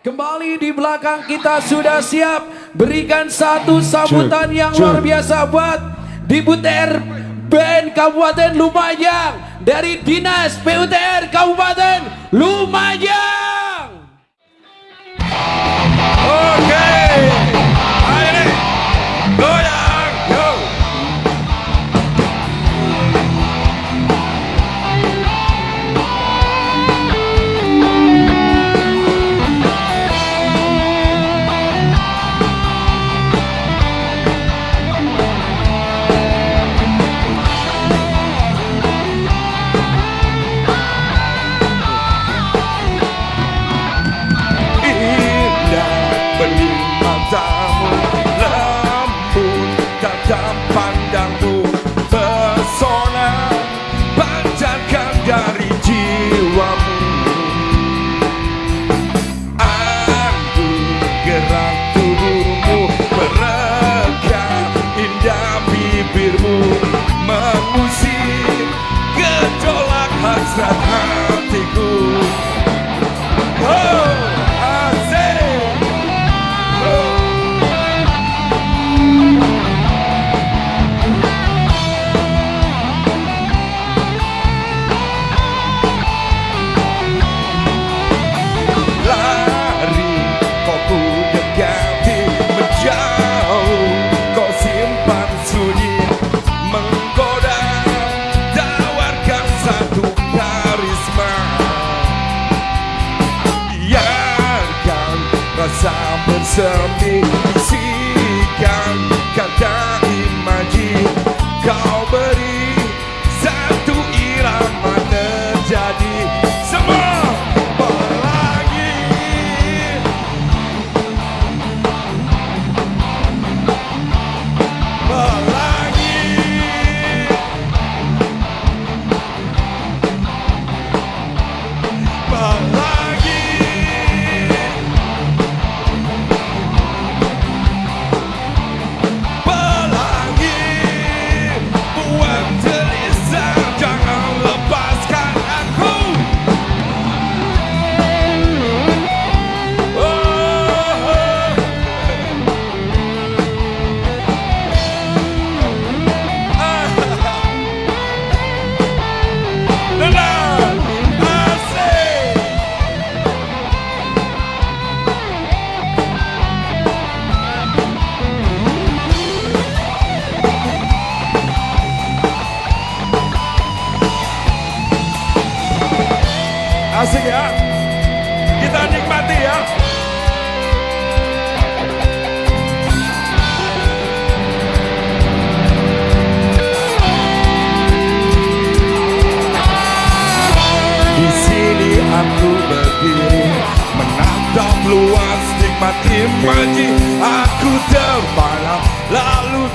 Kembali di belakang kita sudah siap. Berikan satu sambutan yang luar biasa buat di Buter Band Kabupaten Lumajang. Dari Dinas PUTR Kabupaten Lumajang tajam pandangmu Pesona pancarkan dari jiwamu. Aku gerak tubuhmu Merekam indah bibirmu Mengusir gejolak hasrat Asik ya. Kita nikmati ya. Di sini aku berdiri menatap luas nikmati imaji Aku terbalam lalu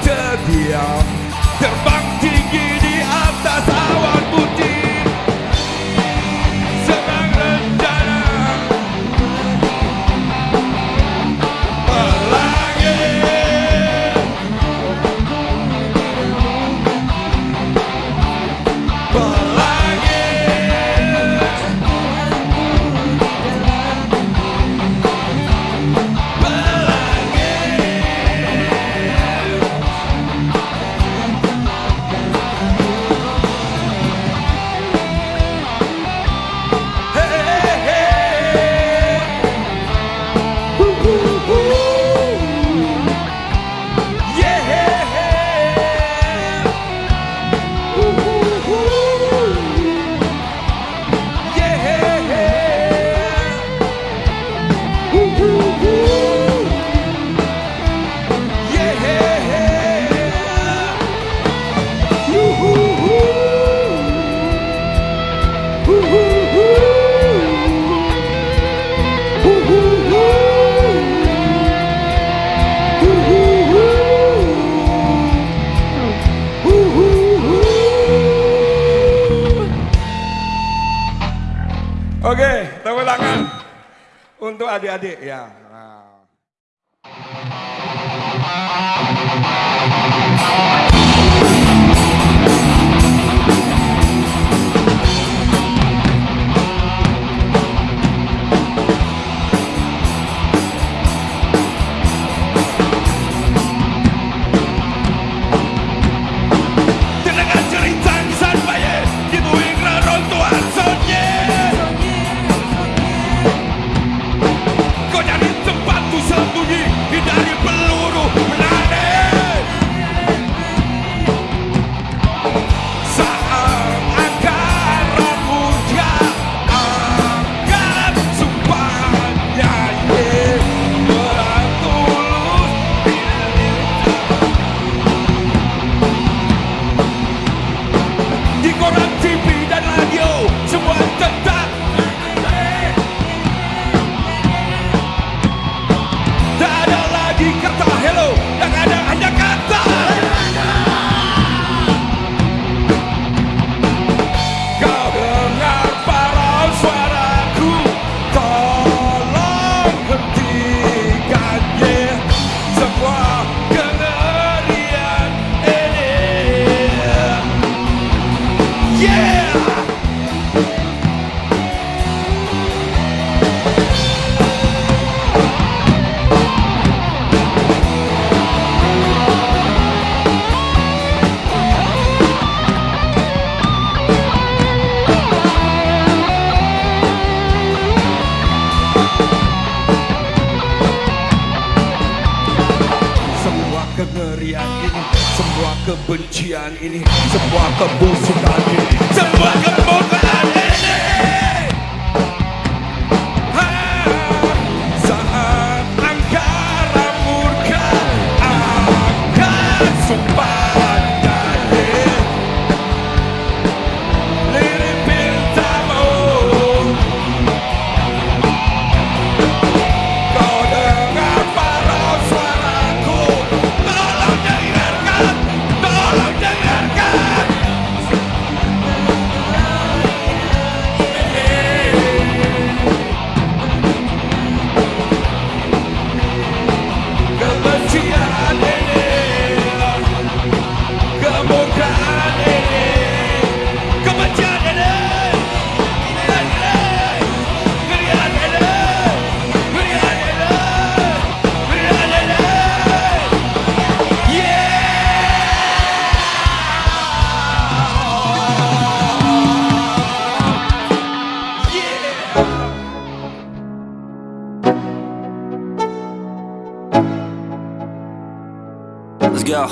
Oke, tepuk tangan untuk adik-adik ya. Nah. kengerian ini Semua kebencian ini Semua kebusukan ini Semua kebohongan ini. Let's go.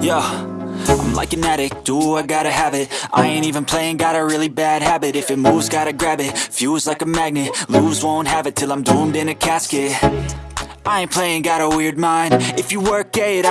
Yo. I'm like an addict, do I gotta have it? I ain't even playing, got a really bad habit. If it moves, gotta grab it, fuse like a magnet. Lose, won't have it till I'm doomed in a casket. I ain't playing, got a weird mind. If you work eight hours